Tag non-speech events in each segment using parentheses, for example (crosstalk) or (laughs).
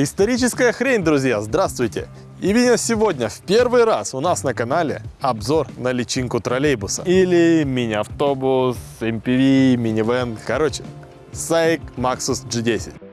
Историческая хрень, друзья, здравствуйте! Именно сегодня в первый раз у нас на канале обзор на личинку троллейбуса. Или мини-автобус, MPV, минивэн. Короче, SAIC Maxus G10.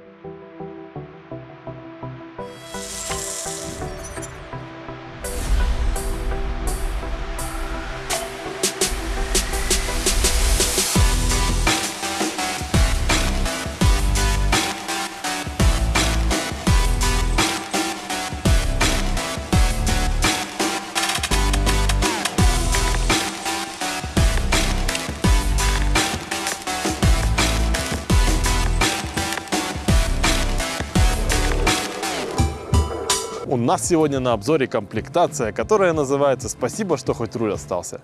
У нас сегодня на обзоре комплектация, которая называется «Спасибо, что хоть руль остался».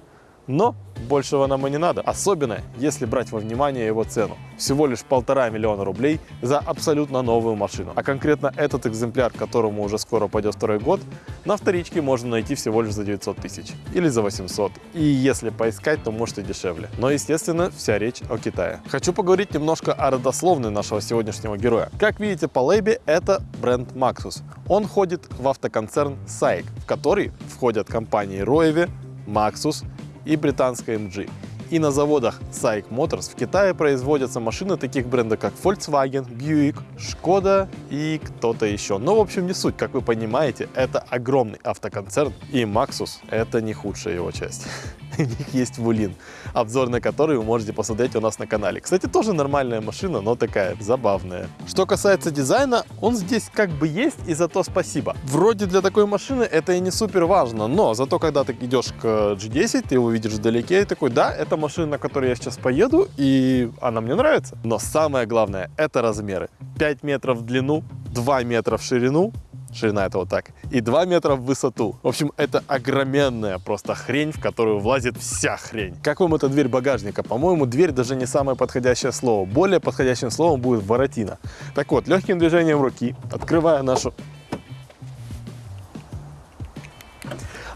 Но большего нам и не надо, особенно если брать во внимание его цену. Всего лишь полтора миллиона рублей за абсолютно новую машину. А конкретно этот экземпляр, которому уже скоро пойдет второй год, на вторичке можно найти всего лишь за 900 тысяч или за 800. И если поискать, то может и дешевле. Но естественно вся речь о Китае. Хочу поговорить немножко о родословной нашего сегодняшнего героя. Как видите по лейбе, это бренд Maxus. Он входит в автоконцерн SAIC, в который входят компании Roevi, Maxus, и британская MG. И на заводах SAIC Motors в Китае производятся машины таких брендов, как Volkswagen, Buick, Skoda и кто-то еще. Но, в общем, не суть. Как вы понимаете, это огромный автоконцерн, и Maxus — это не худшая его часть. (laughs) (laughs) У них есть Вулин, обзор на который вы можете посмотреть у нас на канале. Кстати, тоже нормальная машина, но такая забавная. Что касается дизайна, он здесь как бы есть, и за то спасибо. Вроде для такой машины это и не супер важно, но зато когда ты идешь к G10, ты его видишь вдалеке и такой, да, это машина, на которой я сейчас поеду, и она мне нравится. Но самое главное, это размеры. 5 метров в длину, 2 метра в ширину, ширина это вот так, и 2 метра в высоту. В общем, это огроменная просто хрень, в которую влазит вся хрень. Как вам эта дверь багажника? По-моему, дверь даже не самое подходящее слово. Более подходящим словом будет воротина. Так вот, легким движением руки, открывая нашу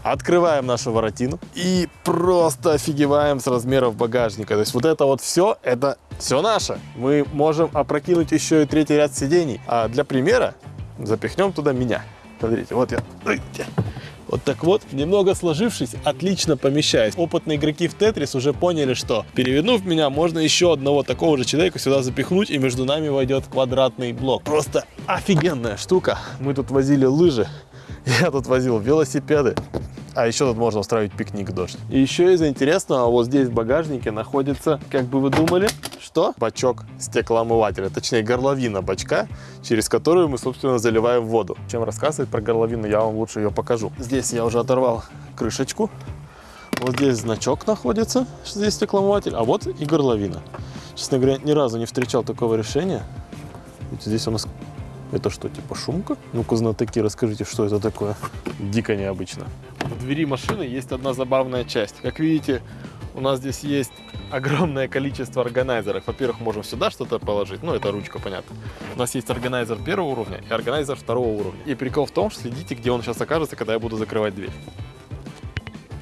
Открываем нашу воротину и просто офигеваем с размеров багажника. То есть вот это вот все, это все наше. Мы можем опрокинуть еще и третий ряд сидений. А для примера запихнем туда меня. Смотрите, вот я. Вот так вот, немного сложившись, отлично помещаюсь. Опытные игроки в Тетрис уже поняли, что перевернув меня, можно еще одного такого же человека сюда запихнуть, и между нами войдет квадратный блок. Просто офигенная штука. Мы тут возили лыжи, (laughs) я тут возил велосипеды. А еще тут можно устраивать пикник в дождь. И еще из интересного, вот здесь в багажнике находится, как бы вы думали, что? Бачок стеклоомывателя, точнее горловина бачка, через которую мы, собственно, заливаем воду. Чем рассказывать про горловину, я вам лучше ее покажу. Здесь я уже оторвал крышечку. Вот здесь значок находится, что здесь стеклоомыватель, а вот и горловина. Честно говоря, ни разу не встречал такого решения. Вот здесь у нас это что, типа шумка? Ну-ка, знатоки, расскажите, что это такое. Дико необычно. В двери машины есть одна забавная часть. Как видите, у нас здесь есть огромное количество органайзеров. Во-первых, можем сюда что-то положить, ну это ручка, понятно. У нас есть органайзер первого уровня и органайзер второго уровня. И прикол в том, что следите, где он сейчас окажется, когда я буду закрывать дверь.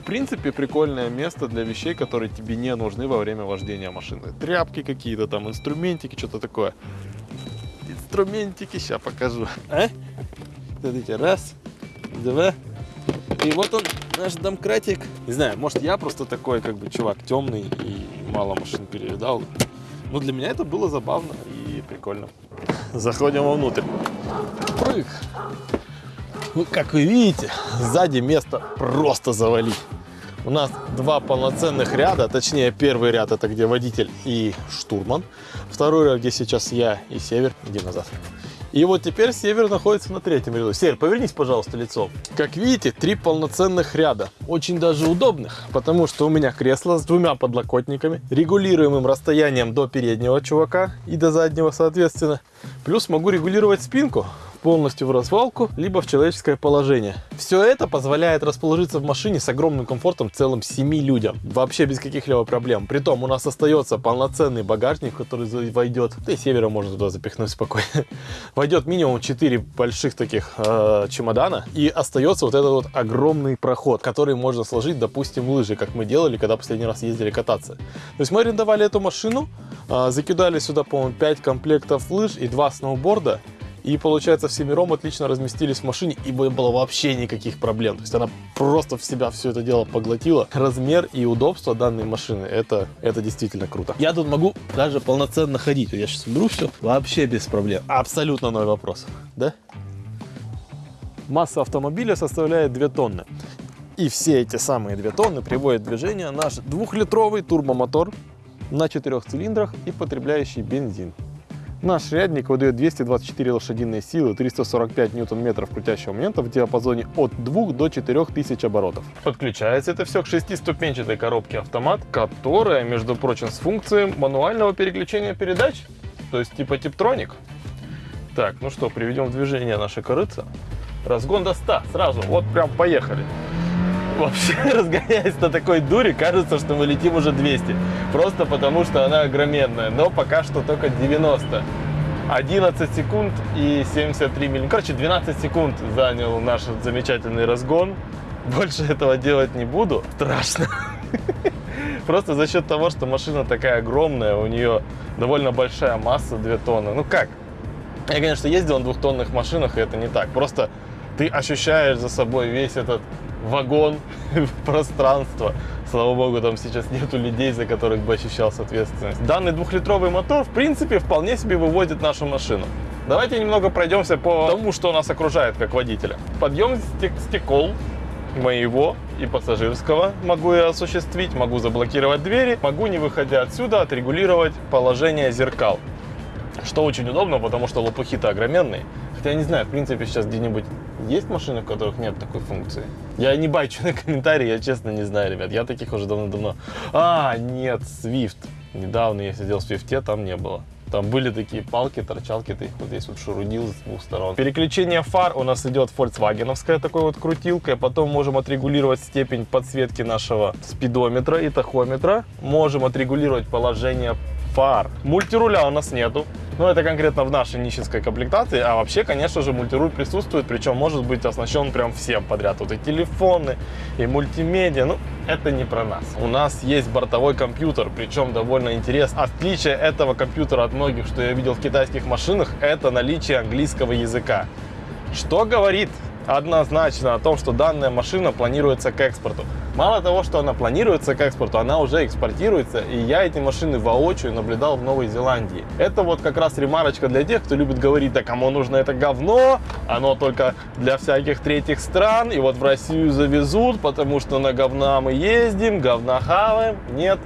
В принципе, прикольное место для вещей, которые тебе не нужны во время вождения машины. Тряпки какие-то там, инструментики, что-то такое инструментики, сейчас покажу. А? Смотрите, раз, два. И вот он, наш домкратик. Не знаю, может я просто такой, как бы, чувак темный и мало машин перевидал. Но для меня это было забавно и прикольно. Заходим вовнутрь. Прыг. Ну, как вы видите, сзади место просто завалить. У нас два полноценных ряда, точнее первый ряд это где водитель и штурман, второй ряд где сейчас я и Север, иди назад. И вот теперь Север находится на третьем ряду. Север, повернись, пожалуйста, лицом. Как видите, три полноценных ряда. Очень даже удобных, потому что у меня кресло с двумя подлокотниками, регулируемым расстоянием до переднего чувака и до заднего, соответственно. Плюс могу регулировать спинку полностью в развалку, либо в человеческое положение. Все это позволяет расположиться в машине с огромным комфортом целым 7 людям. Вообще без каких-либо проблем. Притом у нас остается полноценный багажник, который войдет, да и севера можно туда запихнуть спокойно. (laughs) Войдет минимум 4 больших таких э, чемодана и остается вот этот вот огромный проход, который можно сложить, допустим, лыжи, как мы делали, когда последний раз ездили кататься. То есть мы арендовали эту машину, э, закидали сюда, по-моему, 5 комплектов лыж и 2 сноуборда, И получается, всемиром отлично разместились в машине, и было вообще никаких проблем. То есть она просто в себя все это дело поглотила. Размер и удобство данной машины, это, это действительно круто. Я тут могу даже полноценно ходить. Я сейчас уберу все, вообще без проблем. Абсолютно ноль вопросов, да? Масса автомобиля составляет 2 тонны. И все эти самые 2 тонны приводят в движение наш двухлитровый турбомотор на четырех цилиндрах и потребляющий бензин. Наш рядник выдает 224 лошадиные силы, 345 ньютон-метров крутящего момента в диапазоне от 2 до 4 тысяч оборотов. Подключается это все к шестиступенчатой коробке автомат, которая, между прочим, с функцией мануального переключения передач, то есть типа типтроник. Так, ну что, приведем в движение наши корыца. Разгон до 100 сразу, вот прям поехали. Вообще, (laughs) разгоняясь на такой дуре, кажется, что мы летим уже 200. Просто потому, что она огроменная. Но пока что только 90. 11 секунд и 73 миллиметра. Короче, 12 секунд занял наш замечательный разгон. Больше (laughs) этого делать не буду. Страшно. (laughs) Просто за счет того, что машина такая огромная, у нее довольно большая масса, 2 тонны. Ну как? Я, конечно, ездил на двухтонных машинах, и это не так. Просто ты ощущаешь за собой весь этот вагон, (laughs) пространство. Слава богу, там сейчас нету людей, за которых бы ощущался ответственность. Данный двухлитровый мотор, в принципе, вполне себе выводит нашу машину. Давайте немного пройдемся по тому, что нас окружает как водителя. Подъем стекол моего и пассажирского могу я осуществить, могу заблокировать двери, могу, не выходя отсюда, отрегулировать положение зеркал. Что очень удобно, потому что лопухи-то огроменные. Хотя я не знаю, в принципе, сейчас где-нибудь есть машины, в которых нет такой функции? Я не бачу на комментарии, я честно не знаю, ребят. Я таких уже давно-давно... А, нет, Swift. Недавно я сидел в Swift, там не было. Там были такие палки, торчалки, ты их вот здесь вот шурудил с двух сторон. Переключение фар у нас идет фольксвагеновская такой вот крутилкой. Потом можем отрегулировать степень подсветки нашего спидометра и тахометра. Можем отрегулировать положение фар. Мультируля у нас нету. Но это конкретно в нашей нищенской комплектации. А вообще, конечно же, мультируль присутствует. Причем может быть оснащен прям всем подряд. Вот и телефоны, и мультимедиа. Ну, это не про нас. У нас есть бортовой компьютер, причем довольно интересно. Отличие этого компьютера от многих, что я видел в китайских машинах, это наличие английского языка. Что говорит однозначно о том, что данная машина планируется к экспорту. Мало того, что она планируется к экспорту, она уже экспортируется, и я эти машины воочию наблюдал в Новой Зеландии. Это вот как раз ремарочка для тех, кто любит говорить, да кому нужно это говно, оно только для всяких третьих стран, и вот в Россию завезут, потому что на говна мы ездим, говна хаваем. Нет.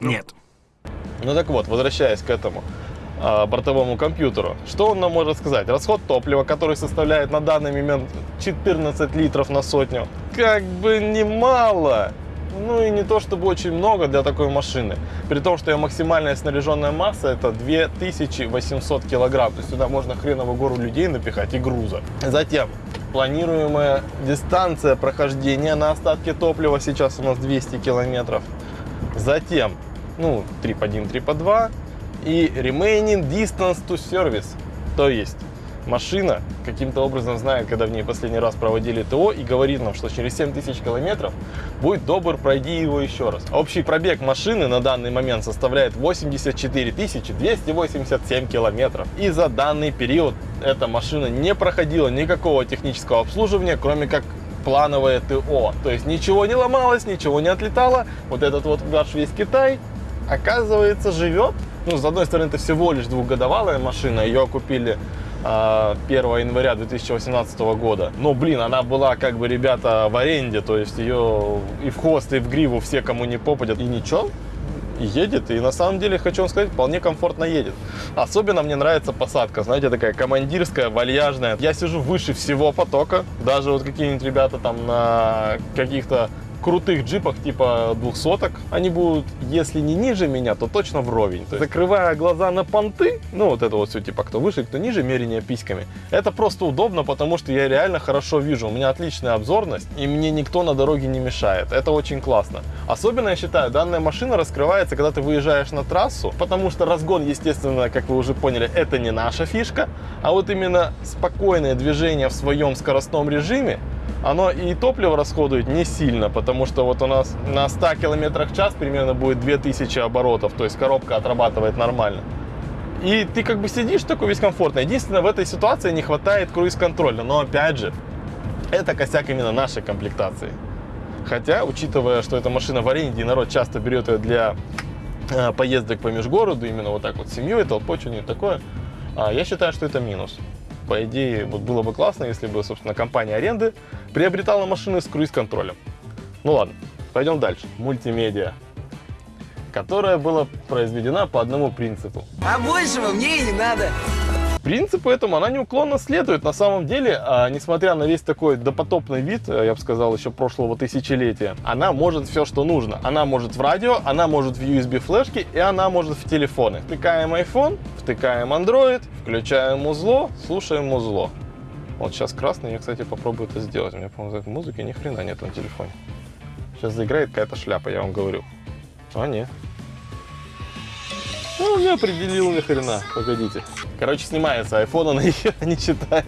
Нет. Ну так вот, возвращаясь к этому. А, бортовому компьютеру. Что он нам может сказать? Расход топлива, который составляет на данный момент 14 литров на сотню, как бы немало. Ну и не то чтобы очень много для такой машины. При том, что ее максимальная снаряженная масса это 2800 килограмм. То есть сюда можно хреново гору людей напихать и груза. Затем планируемая дистанция прохождения на остатке топлива сейчас у нас 200 километров. Затем, ну, трип 1, трип 2 и remaining distance to service. То есть машина каким-то образом знает, когда в ней последний раз проводили ТО и говорит нам, что через 7000 километров будет добр, пройди его еще раз. Общий пробег машины на данный момент составляет 84 287 километров. И за данный период эта машина не проходила никакого технического обслуживания, кроме как плановое ТО. То есть ничего не ломалось, ничего не отлетало. Вот этот вот наш весь Китай, оказывается, живет ну, с одной стороны, это всего лишь двухгодовалая машина, ее купили 1 а, января 2018 года. Но, блин, она была, как бы, ребята, в аренде, то есть ее и в хвост, и в гриву все, кому не попадет, и ничего, едет, и на самом деле, хочу вам сказать, вполне комфортно едет. Особенно мне нравится посадка, знаете, такая командирская, вальяжная. Я сижу выше всего потока, даже вот какие-нибудь ребята там на каких-то крутых джипах типа двухсоток, они будут, если не ниже меня, то точно вровень. То есть, закрывая глаза на понты, ну вот это вот все типа кто выше, кто ниже, мерение письками, это просто удобно, потому что я реально хорошо вижу, у меня отличная обзорность, и мне никто на дороге не мешает. Это очень классно. Особенно, я считаю, данная машина раскрывается, когда ты выезжаешь на трассу, потому что разгон, естественно, как вы уже поняли, это не наша фишка, а вот именно спокойное движение в своем скоростном режиме, оно и топливо расходует не сильно, потому что вот у нас на 100 км в час примерно будет 2000 оборотов, то есть коробка отрабатывает нормально. И ты как бы сидишь такой весь комфортно. Единственное, в этой ситуации не хватает круиз-контроля. Но опять же, это косяк именно нашей комплектации. Хотя, учитывая, что эта машина в аренде, и народ часто берет ее для э, поездок по межгороду, именно вот так вот с семьей, толпой, что-нибудь такое, э, я считаю, что это минус. По идее, вот было бы классно, если бы, собственно, компания аренды приобретала машины с круиз-контролем. Ну ладно, пойдем дальше. Мультимедиа которая была произведена по одному принципу. А большего мне и не надо. Принципу этому она неуклонно следует. На самом деле, а, несмотря на весь такой допотопный вид, э, я бы сказал, еще прошлого тысячелетия, она может все, что нужно. Она может в радио, она может в USB флешки и она может в телефоны. Втыкаем iPhone, втыкаем Android, включаем музло, слушаем музло. Вот сейчас красный, я, кстати, попробую это сделать. У меня, по-моему, музыки ни хрена нет на телефоне. Сейчас заиграет какая-то шляпа, я вам говорю. А, нет. Ну, не определил ни хрена. Погодите. Короче, снимается iPhone, он ее не читает.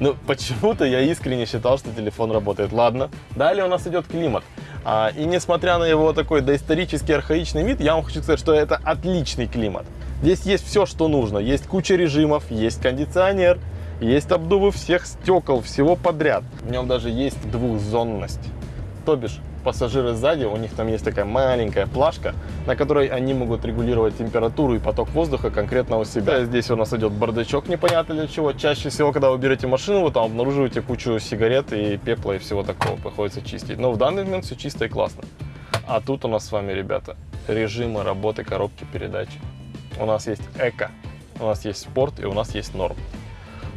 Ну, почему-то я искренне считал, что телефон работает. Ладно. Далее у нас идет климат. А, и несмотря на его такой доисторический архаичный вид, я вам хочу сказать, что это отличный климат. Здесь есть все, что нужно. Есть куча режимов, есть кондиционер, есть обдувы всех стекол, всего подряд. В нем даже есть двухзонность. То бишь, пассажиры сзади, у них там есть такая маленькая плашка, на которой они могут регулировать температуру и поток воздуха конкретно у себя. Здесь у нас идет бардачок непонятно для чего. Чаще всего, когда вы берете машину, вы там обнаруживаете кучу сигарет и пепла и всего такого. Приходится чистить. Но в данный момент все чисто и классно. А тут у нас с вами, ребята, режимы работы коробки передач. У нас есть эко, у нас есть спорт и у нас есть норм.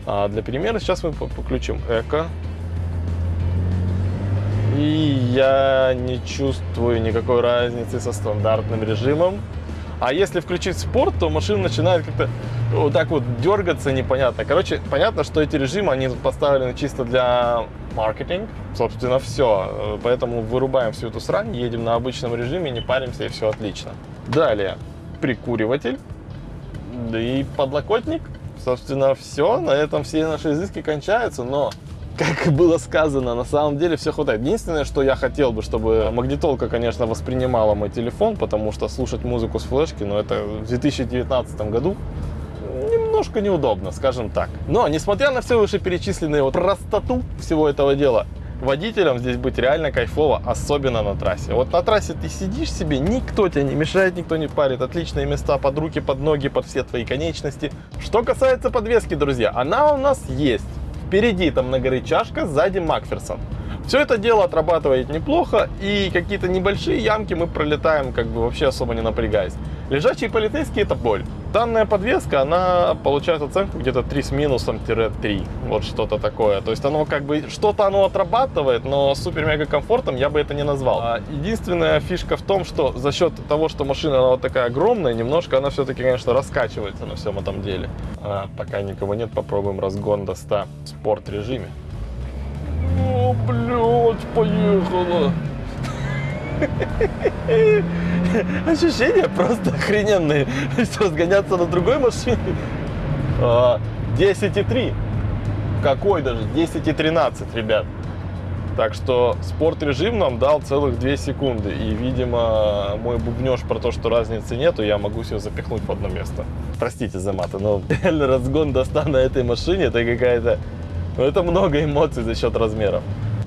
А для примера сейчас мы подключим эко, и я не чувствую никакой разницы со стандартным режимом. А если включить спорт, то машина начинает как-то вот так вот дергаться непонятно. Короче, понятно, что эти режимы, они поставлены чисто для маркетинг. Собственно, все. Поэтому вырубаем всю эту срань, едем на обычном режиме, не паримся и все отлично. Далее, прикуриватель. И подлокотник. Собственно, все. На этом все наши изыски кончаются. Но как было сказано, на самом деле все хватает. Единственное, что я хотел бы, чтобы магнитолка, конечно, воспринимала мой телефон, потому что слушать музыку с флешки, но ну, это в 2019 году немножко неудобно, скажем так. Но, несмотря на все вышеперечисленные вот простоту всего этого дела, водителям здесь быть реально кайфово, особенно на трассе. Вот на трассе ты сидишь себе, никто тебе не мешает, никто не парит. Отличные места под руки, под ноги, под все твои конечности. Что касается подвески, друзья, она у нас есть. Впереди там на горе чашка, сзади Макферсон. Все это дело отрабатывает неплохо, и какие-то небольшие ямки мы пролетаем, как бы вообще особо не напрягаясь. Лежачие полицейские это боль. Данная подвеска, она получает оценку где-то 3 с минусом-3. Вот что-то такое. То есть оно как бы, что-то оно отрабатывает, но супер-мега комфортом я бы это не назвал. А единственная фишка в том, что за счет того, что машина она вот такая огромная, немножко она все-таки, конечно, раскачивается на всем этом деле. А, пока никого нет, попробуем разгон до 100 в спорт режиме. О, блядь, поехала. (laughs) Ощущения просто охрененные. (laughs) Разгоняться на другой машине. 10,3. А, Какой даже? 10,13, ребят. Так что спорт режим нам дал целых 2 секунды. И, видимо, мой бубнеж про то, что разницы нету, я могу все запихнуть в одно место. Простите за маты, но (laughs) реально разгон до 100 на этой машине, это какая-то... Ну, это много эмоций за счет размеров.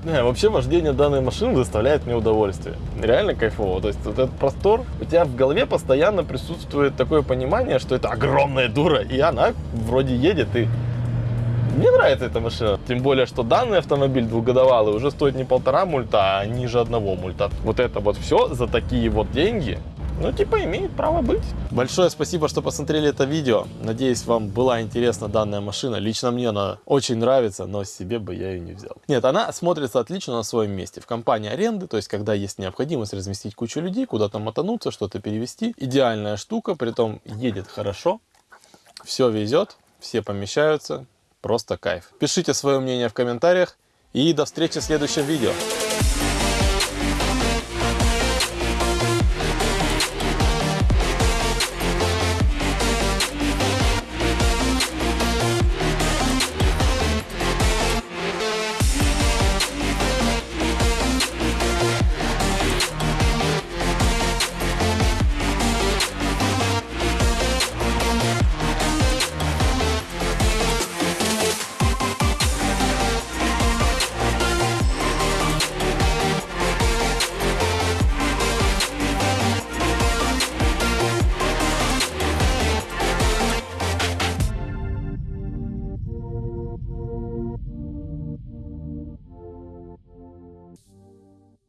Не, вообще вождение данной машины доставляет мне удовольствие. Реально кайфово. То есть вот этот простор, у тебя в голове постоянно присутствует такое понимание, что это огромная дура, и она вроде едет, и мне нравится эта машина. Тем более, что данный автомобиль двухгодовалый уже стоит не полтора мульта, а ниже одного мульта. Вот это вот все за такие вот деньги ну, типа, имеет право быть. Большое спасибо, что посмотрели это видео. Надеюсь, вам была интересна данная машина. Лично мне она очень нравится, но себе бы я ее не взял. Нет, она смотрится отлично на своем месте. В компании аренды, то есть, когда есть необходимость разместить кучу людей, куда-то мотануться, что-то перевести. Идеальная штука, при том едет хорошо, все везет, все помещаются. Просто кайф. Пишите свое мнение в комментариях и до встречи в следующем видео.